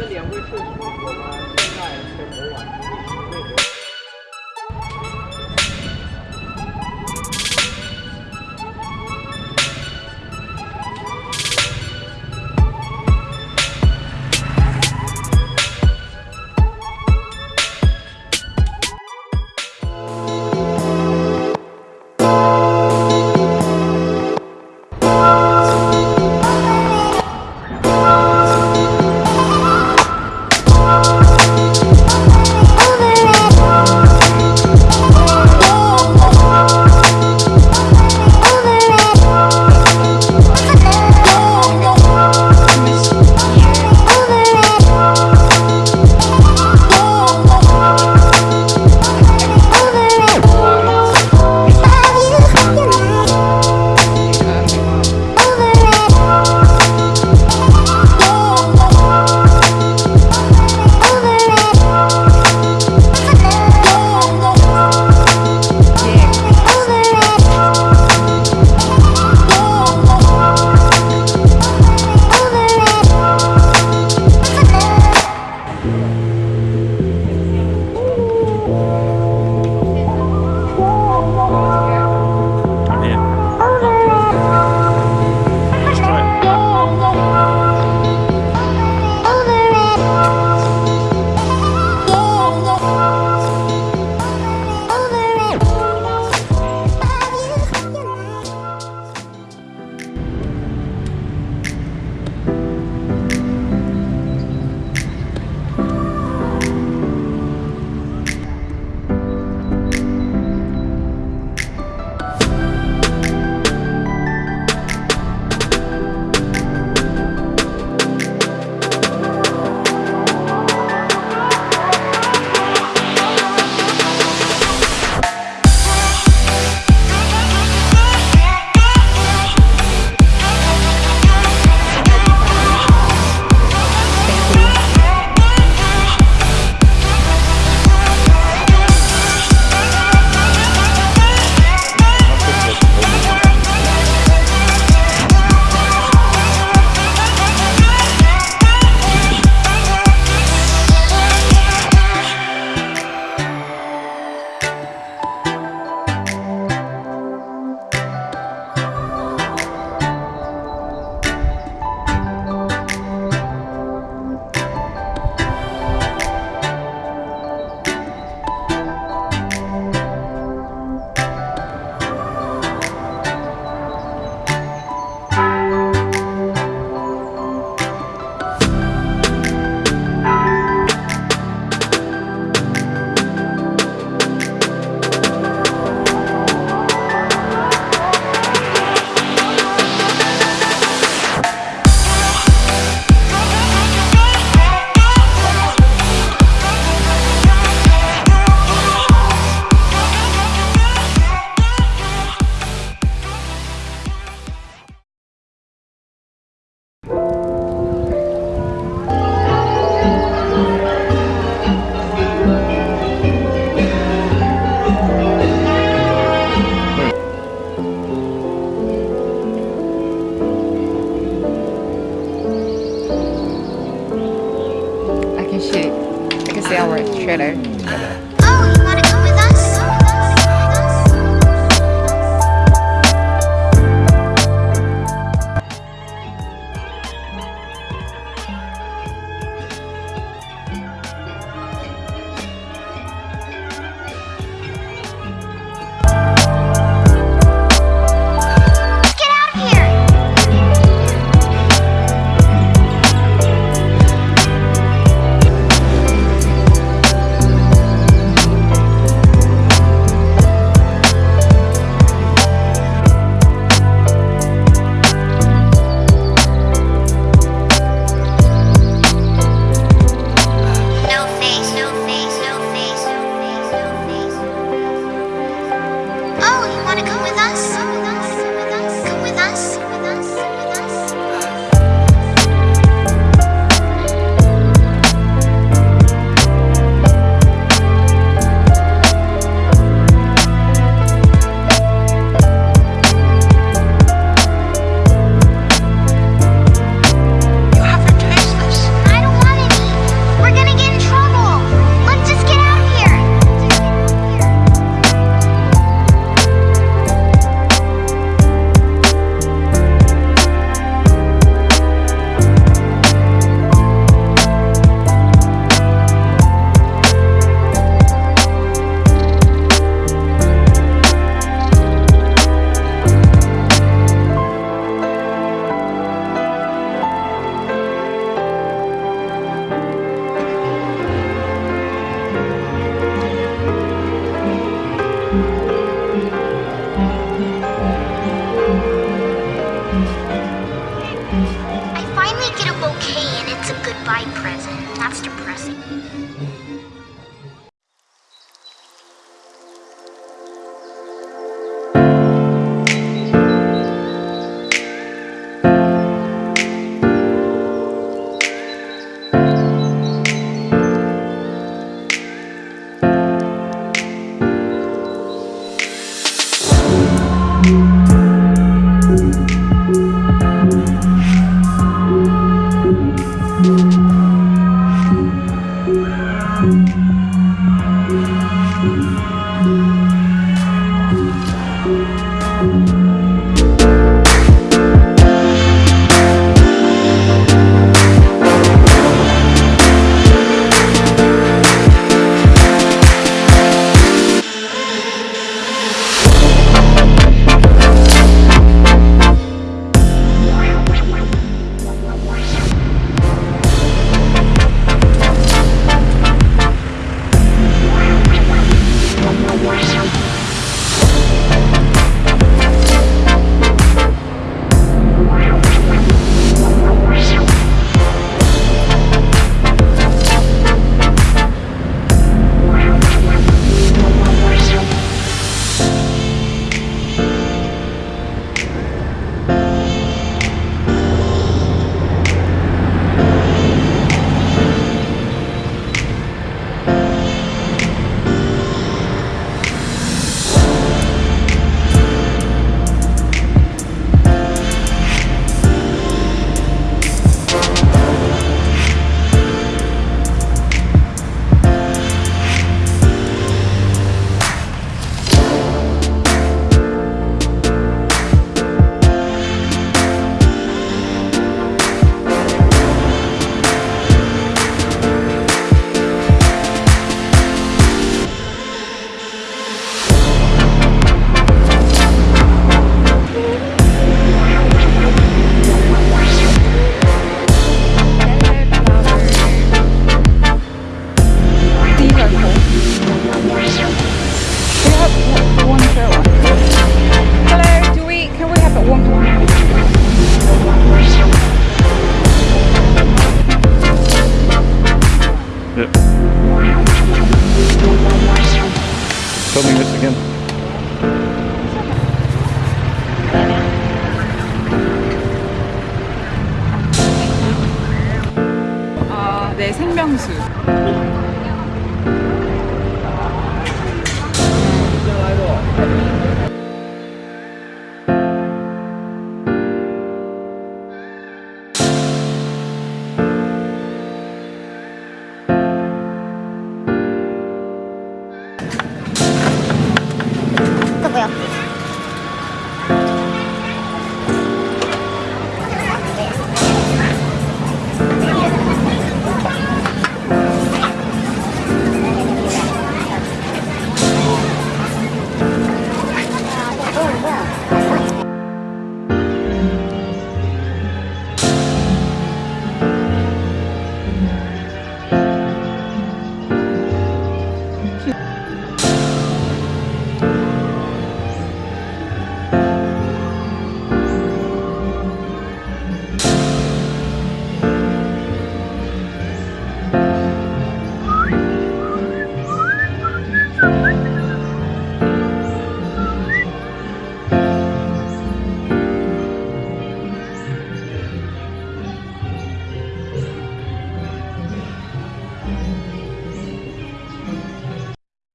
这两位社区，我们现在选择完的。Our trailer. Yeah. Filming this again.